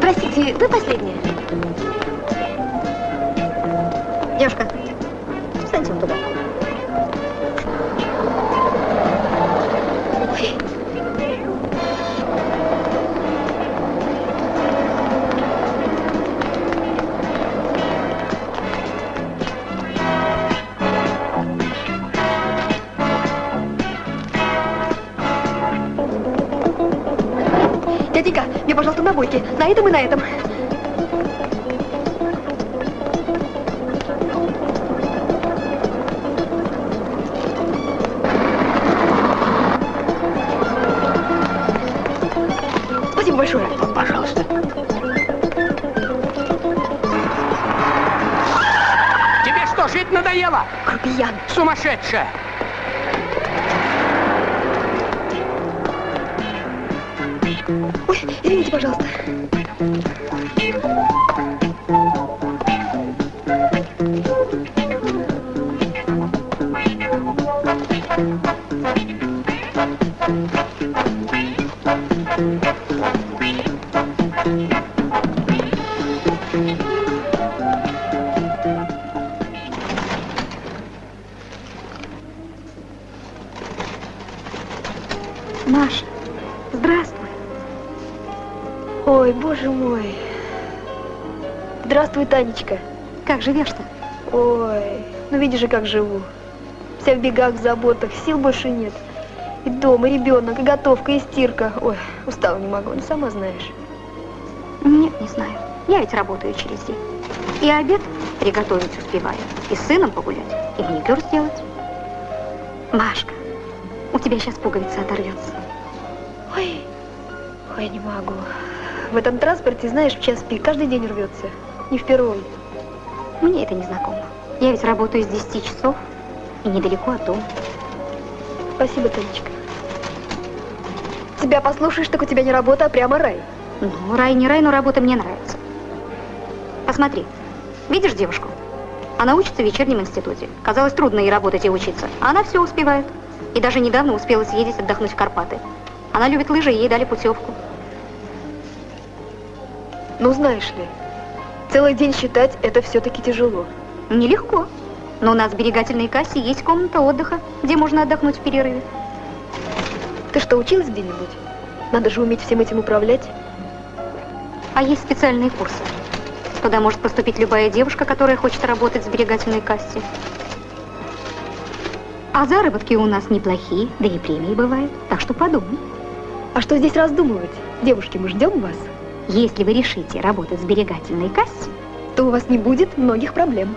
Простите, вы последняя? Девушка, встаньте вон туда. Дяденька, пожалуйста, набойки. На этом и на этом. Спасибо большое. Пожалуйста. Тебе что, жить надоело? Грубиян. Сумасшедшая! Ой, извините, пожалуйста. Маша, здравствуй. Ой, боже мой. Здравствуй, Танечка. Как живешь-то? Ой, ну видишь же, как живу. Вся в бегах, в заботах, сил больше нет. И дом, и ребенок, и готовка, и стирка. Ой, устала не могу, ну сама знаешь. Нет, не знаю. Я ведь работаю через день. И обед приготовить успеваю, и с сыном погулять, и маникюр сделать. Машка, у тебя сейчас пуговица оторвется. Ой, ой, не могу. В этом транспорте, знаешь, в час пик каждый день рвется. Не впервой. Мне это не знакомо. Я ведь работаю с 10 часов и недалеко от дома. Спасибо, Танечка. Тебя послушаешь, так у тебя не работа, а прямо рай. Ну, рай не рай, но работа мне нравится. Посмотри, видишь девушку? Она учится в вечернем институте. Казалось, трудно ей работать и учиться. А она все успевает. И даже недавно успела съездить отдохнуть в Карпаты. Она любит лыжи, и ей дали путевку. Ну, знаешь ли, целый день считать это все-таки тяжело. Нелегко. Но у нас в сберегательной кассе есть комната отдыха, где можно отдохнуть в перерыве. Ты что, училась где-нибудь? Надо же уметь всем этим управлять. А есть специальные курсы. Туда может поступить любая девушка, которая хочет работать в сберегательной кассе. А заработки у нас неплохие, да и премии бывают. Так что подумай. А что здесь раздумывать? Девушки, мы ждем вас. Если вы решите работать в сберегательной кассе, то у вас не будет многих проблем.